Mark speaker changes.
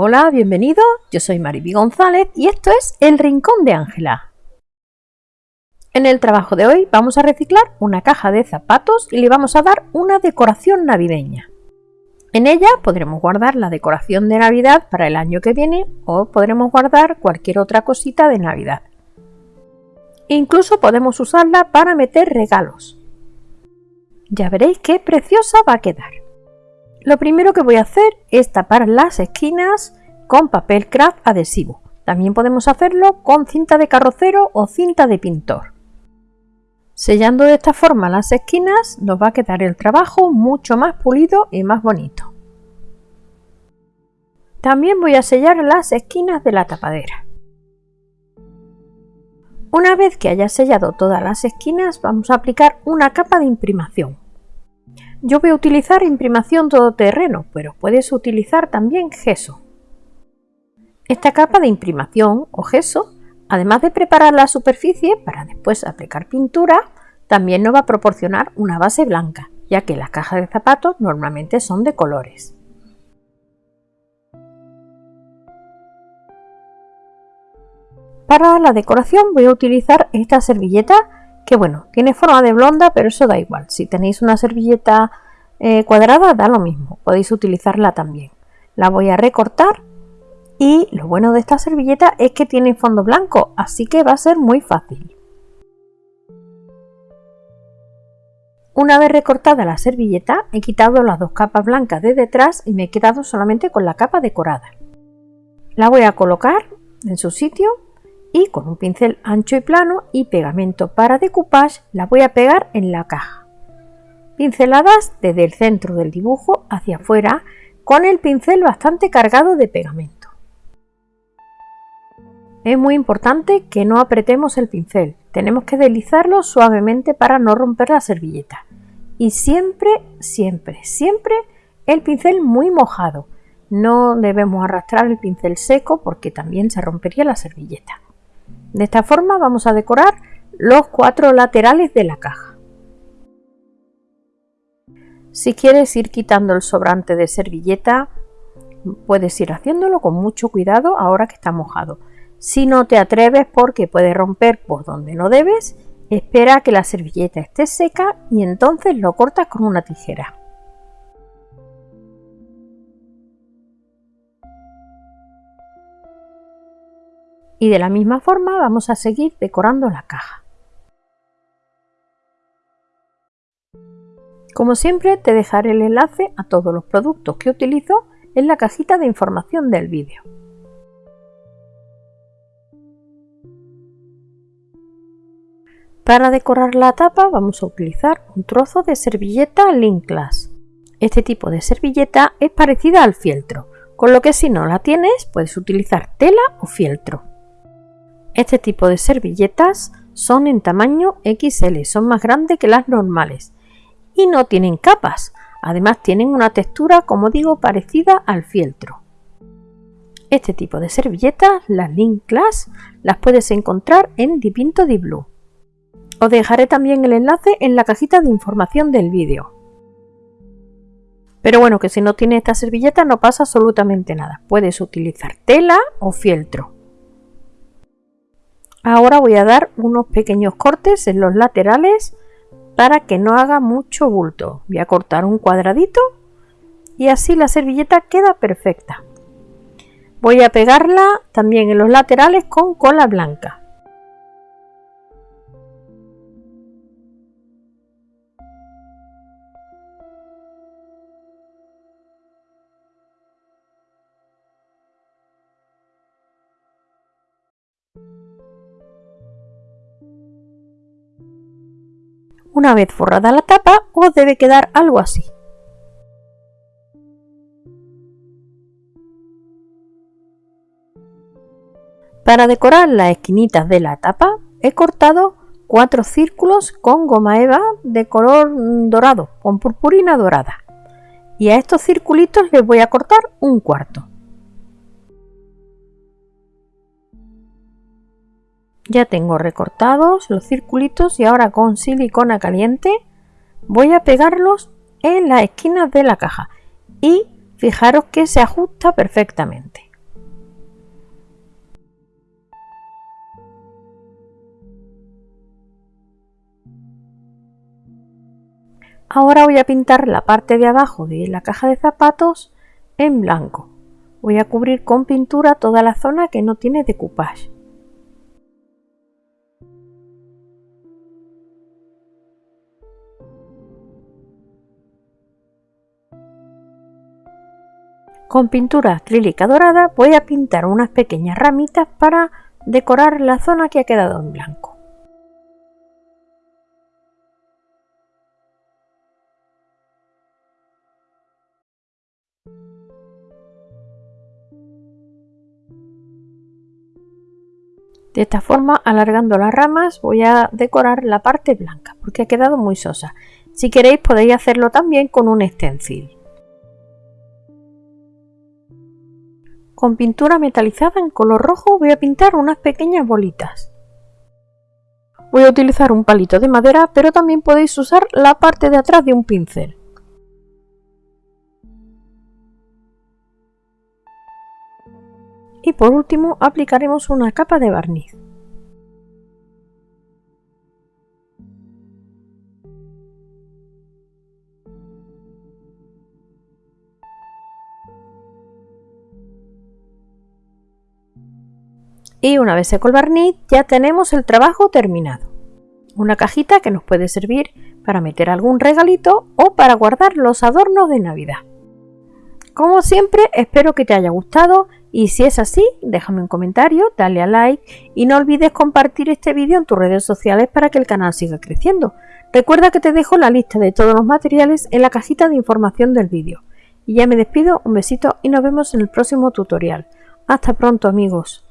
Speaker 1: Hola, bienvenido. Yo soy Mariby González y esto es El Rincón de Ángela. En el trabajo de hoy vamos a reciclar una caja de zapatos y le vamos a dar una decoración navideña. En ella podremos guardar la decoración de Navidad para el año que viene o podremos guardar cualquier otra cosita de Navidad. Incluso podemos usarla para meter regalos. Ya veréis qué preciosa va a quedar. Lo primero que voy a hacer es tapar las esquinas con papel craft adhesivo. También podemos hacerlo con cinta de carrocero o cinta de pintor. Sellando de esta forma las esquinas nos va a quedar el trabajo mucho más pulido y más bonito. También voy a sellar las esquinas de la tapadera. Una vez que haya sellado todas las esquinas vamos a aplicar una capa de imprimación. Yo voy a utilizar imprimación todoterreno, pero puedes utilizar también gesso. Esta capa de imprimación o gesso, además de preparar la superficie para después aplicar pintura, también nos va a proporcionar una base blanca, ya que las cajas de zapatos normalmente son de colores. Para la decoración voy a utilizar esta servilleta que bueno, tiene forma de blonda, pero eso da igual. Si tenéis una servilleta eh, cuadrada, da lo mismo, podéis utilizarla también. La voy a recortar y lo bueno de esta servilleta es que tiene fondo blanco, así que va a ser muy fácil. Una vez recortada la servilleta, he quitado las dos capas blancas de detrás y me he quedado solamente con la capa decorada. La voy a colocar en su sitio y con un pincel ancho y plano y pegamento para decoupage la voy a pegar en la caja. Pinceladas desde el centro del dibujo hacia afuera con el pincel bastante cargado de pegamento. Es muy importante que no apretemos el pincel, tenemos que deslizarlo suavemente para no romper la servilleta. Y siempre, siempre, siempre el pincel muy mojado. No debemos arrastrar el pincel seco porque también se rompería la servilleta. De esta forma vamos a decorar los cuatro laterales de la caja. Si quieres ir quitando el sobrante de servilleta, puedes ir haciéndolo con mucho cuidado ahora que está mojado. Si no te atreves porque puede romper por donde no debes, espera que la servilleta esté seca y entonces lo cortas con una tijera. Y de la misma forma vamos a seguir decorando la caja. Como siempre te dejaré el enlace a todos los productos que utilizo en la cajita de información del vídeo. Para decorar la tapa vamos a utilizar un trozo de servilleta Linklas. Este tipo de servilleta es parecida al fieltro, con lo que si no la tienes puedes utilizar tela o fieltro. Este tipo de servilletas son en tamaño XL, son más grandes que las normales y no tienen capas. Además tienen una textura, como digo, parecida al fieltro. Este tipo de servilletas, las Link Class, las puedes encontrar en Dipinto Di Blue. Os dejaré también el enlace en la cajita de información del vídeo. Pero bueno, que si no tienes esta servilleta no pasa absolutamente nada. Puedes utilizar tela o fieltro. Ahora voy a dar unos pequeños cortes en los laterales para que no haga mucho bulto. Voy a cortar un cuadradito y así la servilleta queda perfecta. Voy a pegarla también en los laterales con cola blanca. Una vez forrada la tapa os debe quedar algo así. Para decorar las esquinitas de la tapa he cortado cuatro círculos con goma eva de color dorado, con purpurina dorada. Y a estos circulitos les voy a cortar un cuarto. Ya tengo recortados los circulitos y ahora con silicona caliente voy a pegarlos en las esquinas de la caja y fijaros que se ajusta perfectamente. Ahora voy a pintar la parte de abajo de la caja de zapatos en blanco. Voy a cubrir con pintura toda la zona que no tiene decoupage. Con pintura acrílica dorada voy a pintar unas pequeñas ramitas para decorar la zona que ha quedado en blanco. De esta forma, alargando las ramas, voy a decorar la parte blanca, porque ha quedado muy sosa. Si queréis podéis hacerlo también con un stencil. Con pintura metalizada en color rojo voy a pintar unas pequeñas bolitas. Voy a utilizar un palito de madera, pero también podéis usar la parte de atrás de un pincel. y por último aplicaremos una capa de barniz. Y una vez seco el barniz ya tenemos el trabajo terminado. Una cajita que nos puede servir para meter algún regalito o para guardar los adornos de Navidad. Como siempre espero que te haya gustado y si es así, déjame un comentario, dale a like y no olvides compartir este vídeo en tus redes sociales para que el canal siga creciendo. Recuerda que te dejo la lista de todos los materiales en la cajita de información del vídeo. Y ya me despido, un besito y nos vemos en el próximo tutorial. Hasta pronto amigos.